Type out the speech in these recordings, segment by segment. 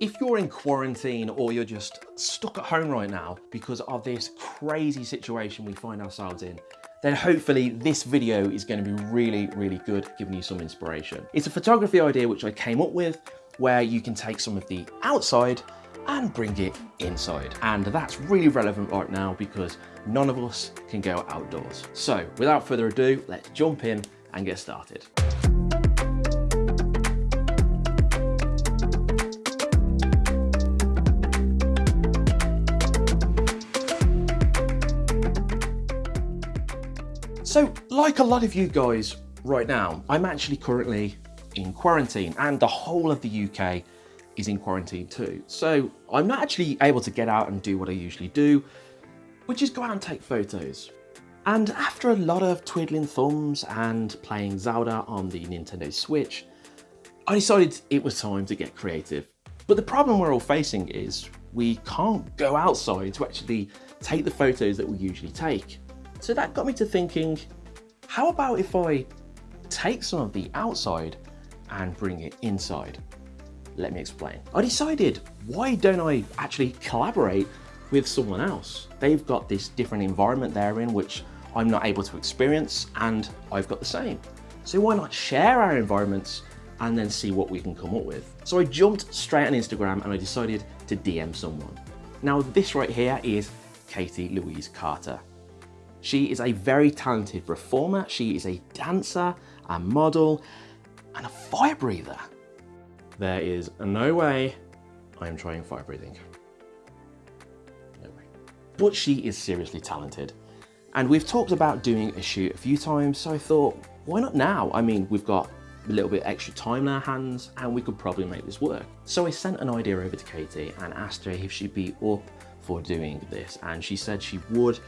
If you're in quarantine or you're just stuck at home right now because of this crazy situation we find ourselves in, then hopefully this video is going to be really, really good, giving you some inspiration. It's a photography idea which I came up with where you can take some of the outside and bring it inside. And that's really relevant right now because none of us can go outdoors. So without further ado, let's jump in and get started. So like a lot of you guys right now, I'm actually currently in quarantine and the whole of the UK is in quarantine too. So I'm not actually able to get out and do what I usually do, which is go out and take photos. And after a lot of twiddling thumbs and playing Zelda on the Nintendo Switch, I decided it was time to get creative. But the problem we're all facing is we can't go outside to actually take the photos that we usually take. So that got me to thinking, how about if I take some of the outside and bring it inside? Let me explain. I decided, why don't I actually collaborate with someone else? They've got this different environment they're in, which I'm not able to experience, and I've got the same. So why not share our environments and then see what we can come up with? So I jumped straight on Instagram and I decided to DM someone. Now this right here is Katie Louise Carter. She is a very talented performer. She is a dancer, a model, and a fire breather. There is no way I'm trying fire breathing. No way. But she is seriously talented. And we've talked about doing a shoot a few times, so I thought, why not now? I mean, we've got a little bit extra time in our hands and we could probably make this work. So I sent an idea over to Katie and asked her if she'd be up for doing this. And she said she would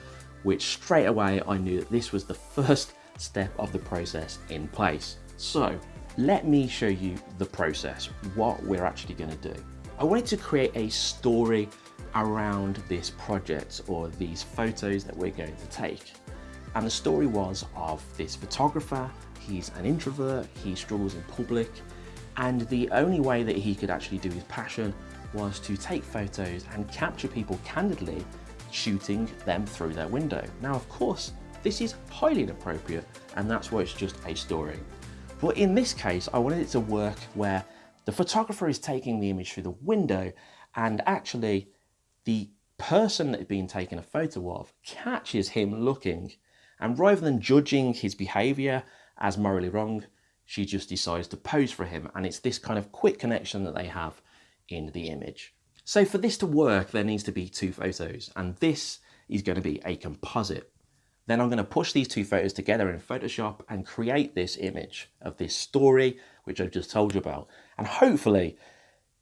which straight away I knew that this was the first step of the process in place. So let me show you the process, what we're actually gonna do. I wanted to create a story around this project or these photos that we're going to take. And the story was of this photographer, he's an introvert, he struggles in public, and the only way that he could actually do his passion was to take photos and capture people candidly shooting them through their window. Now, of course, this is highly inappropriate and that's why it's just a story. But in this case, I wanted it to work where the photographer is taking the image through the window and actually the person that is being taken a photo of catches him looking and rather than judging his behavior as morally wrong, she just decides to pose for him and it's this kind of quick connection that they have in the image. So for this to work, there needs to be two photos, and this is going to be a composite. Then I'm going to push these two photos together in Photoshop and create this image of this story, which I've just told you about. And hopefully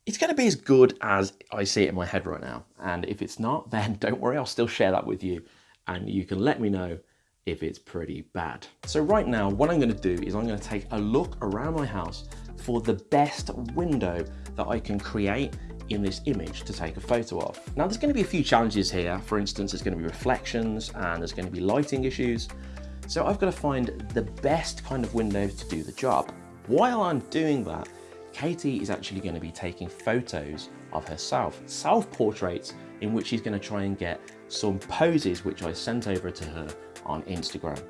it's going to be as good as I see it in my head right now. And if it's not, then don't worry, I'll still share that with you and you can let me know if it's pretty bad. So right now, what I'm going to do is I'm going to take a look around my house for the best window that I can create in this image to take a photo of. Now there's going to be a few challenges here. For instance, there's going to be reflections and there's going to be lighting issues. So I've got to find the best kind of window to do the job. While I'm doing that, Katie is actually going to be taking photos of herself, self-portraits in which she's going to try and get some poses which I sent over to her on Instagram.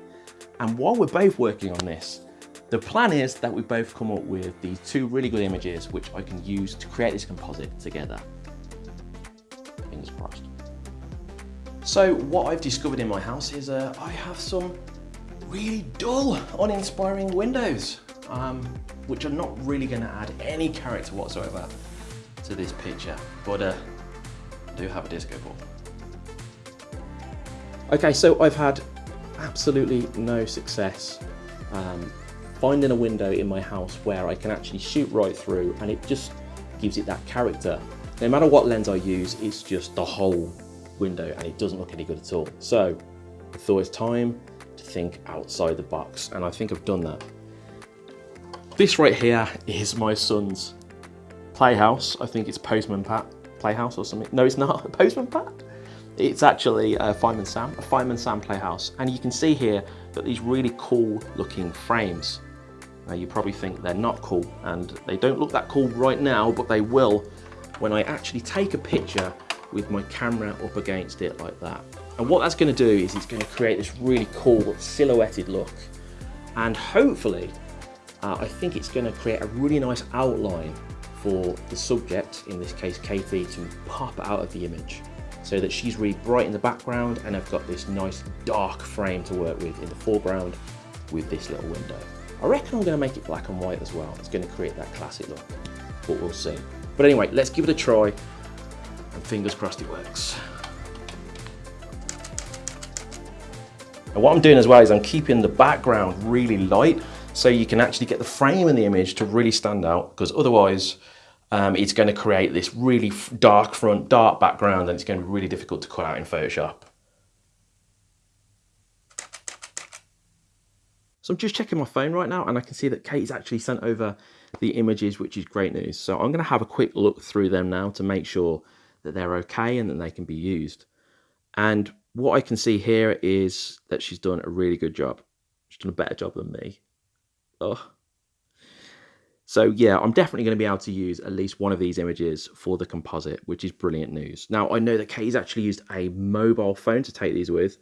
And while we're both working on this, the plan is that we both come up with these two really good images which I can use to create this composite together. Fingers crossed. So what I've discovered in my house is uh, I have some really dull, uninspiring windows, um, which are not really going to add any character whatsoever to this picture, but uh, I do have a disco ball. Okay, so I've had absolutely no success um, finding a window in my house where I can actually shoot right through and it just gives it that character. No matter what lens I use, it's just the whole window and it doesn't look any good at all. So I thought it's time to think outside the box and I think I've done that. This right here is my son's playhouse. I think it's Postman Pat Playhouse or something. No, it's not. Postman Pat? It's actually a Fireman Sam, a Fireman Sam Playhouse. And you can see here that these really cool looking frames. Now you probably think they're not cool and they don't look that cool right now, but they will when I actually take a picture with my camera up against it like that. And what that's gonna do is it's gonna create this really cool silhouetted look. And hopefully, uh, I think it's gonna create a really nice outline for the subject, in this case Katie, to pop out of the image so that she's really bright in the background and I've got this nice dark frame to work with in the foreground with this little window. I reckon I'm going to make it black and white as well. It's going to create that classic look, but we'll see. But anyway, let's give it a try and fingers crossed it works. And what I'm doing as well is I'm keeping the background really light so you can actually get the frame in the image to really stand out because otherwise um, it's going to create this really dark front, dark background, and it's going to be really difficult to cut out in Photoshop. So I'm just checking my phone right now and I can see that Kate's actually sent over the images, which is great news. So I'm going to have a quick look through them now to make sure that they're okay and that they can be used. And what I can see here is that she's done a really good job. She's done a better job than me. Oh, so yeah, I'm definitely going to be able to use at least one of these images for the composite, which is brilliant news. Now, I know that Katie's actually used a mobile phone to take these with.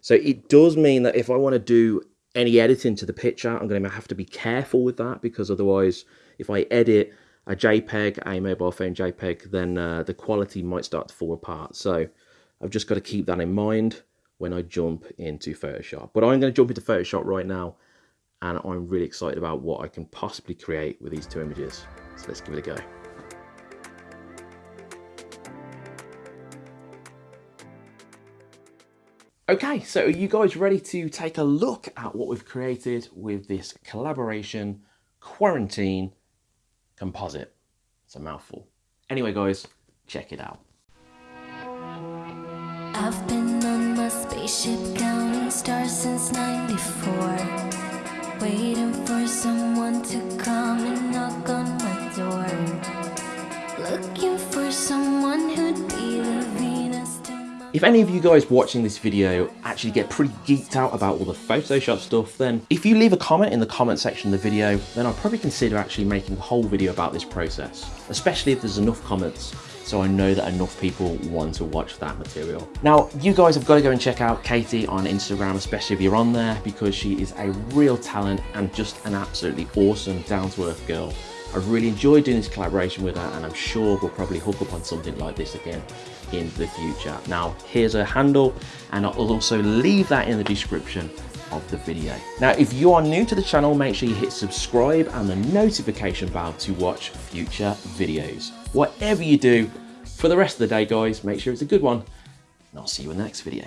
So it does mean that if I want to do any editing to the picture, I'm going to have to be careful with that because otherwise, if I edit a JPEG, a mobile phone JPEG, then uh, the quality might start to fall apart. So I've just got to keep that in mind when I jump into Photoshop. But I'm going to jump into Photoshop right now and I'm really excited about what I can possibly create with these two images. So let's give it a go. Okay, so are you guys ready to take a look at what we've created with this collaboration quarantine composite? It's a mouthful. Anyway, guys, check it out. I've been on my spaceship stars since 94 Waiting for someone to come and knock on my door Looking If any of you guys watching this video actually get pretty geeked out about all the Photoshop stuff, then if you leave a comment in the comment section of the video, then I'll probably consider actually making a whole video about this process, especially if there's enough comments so I know that enough people want to watch that material. Now, you guys have got to go and check out Katie on Instagram, especially if you're on there, because she is a real talent and just an absolutely awesome, down-to-earth girl. I've really enjoyed doing this collaboration with her and I'm sure we'll probably hook up on something like this again in the future. Now, here's her handle and I'll also leave that in the description of the video. Now, if you are new to the channel, make sure you hit subscribe and the notification bell to watch future videos. Whatever you do, for the rest of the day, guys, make sure it's a good one, and I'll see you in the next video.